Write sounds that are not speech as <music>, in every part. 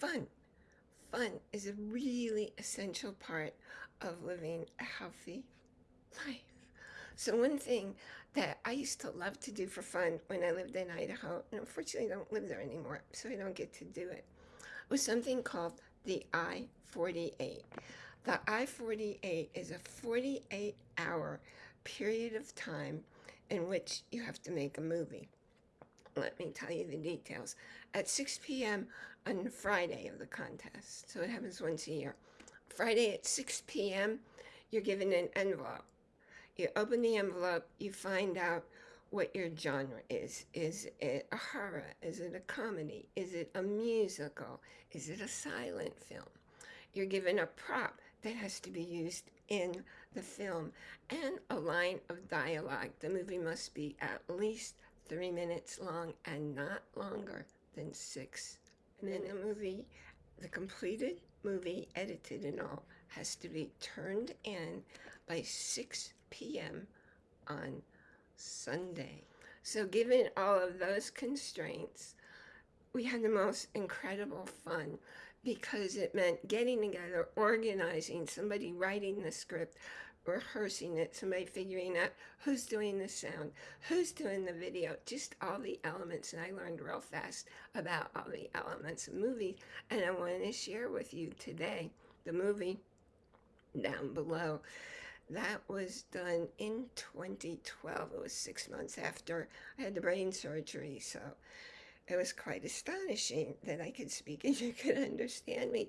fun. Fun is a really essential part of living a healthy life. So one thing that I used to love to do for fun when I lived in Idaho, and unfortunately I don't live there anymore, so I don't get to do it, was something called the I-48. The I-48 is a 48 hour period of time in which you have to make a movie. Let me tell you the details. At 6 p.m. on Friday of the contest, so it happens once a year. Friday at 6 p.m., you're given an envelope. You open the envelope, you find out what your genre is. Is it a horror? Is it a comedy? Is it a musical? Is it a silent film? You're given a prop that has to be used in the film and a line of dialogue. The movie must be at least three minutes long and not longer than six. And then the movie, the completed movie, edited and all, has to be turned in by 6 p.m. on Sunday. So given all of those constraints, we had the most incredible fun because it meant getting together, organizing, somebody writing the script, rehearsing it, somebody figuring out who's doing the sound, who's doing the video, just all the elements. And I learned real fast about all the elements of movies. And I want to share with you today the movie down below. That was done in 2012. It was six months after I had the brain surgery. So it was quite astonishing that I could speak and <laughs> you could understand me.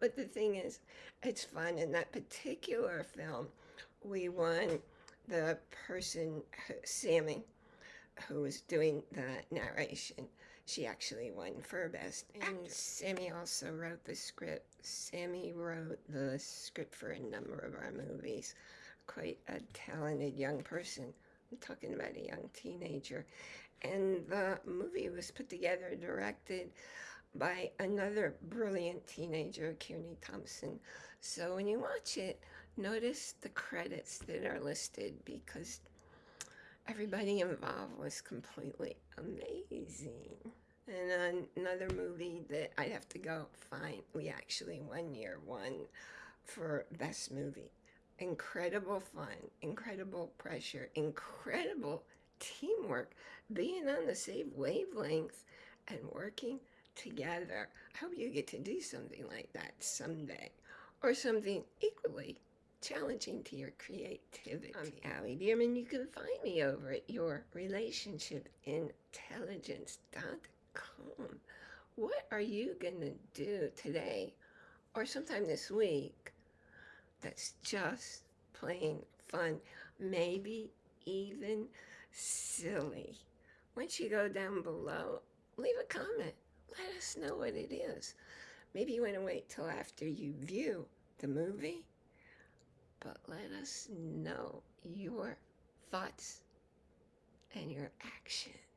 But the thing is, it's fun. In that particular film, we won the person, Sammy, who was doing the narration. She actually won for Best And Sammy also wrote the script. Sammy wrote the script for a number of our movies. Quite a talented young person. Talking about a young teenager. And the movie was put together, directed by another brilliant teenager, Kearney Thompson. So when you watch it, notice the credits that are listed because everybody involved was completely amazing. And another movie that I'd have to go find, we actually one year won for Best Movie. Incredible fun, incredible pressure, incredible teamwork, being on the same wavelength and working together. I hope you get to do something like that someday or something equally challenging to your creativity. I'm Allie Bierman. You can find me over at yourrelationshipintelligence.com. What are you going to do today or sometime this week that's just plain fun? Maybe even silly. Once you go down below, leave a comment. Let us know what it is. Maybe you want to wait till after you view the movie, but let us know your thoughts and your actions.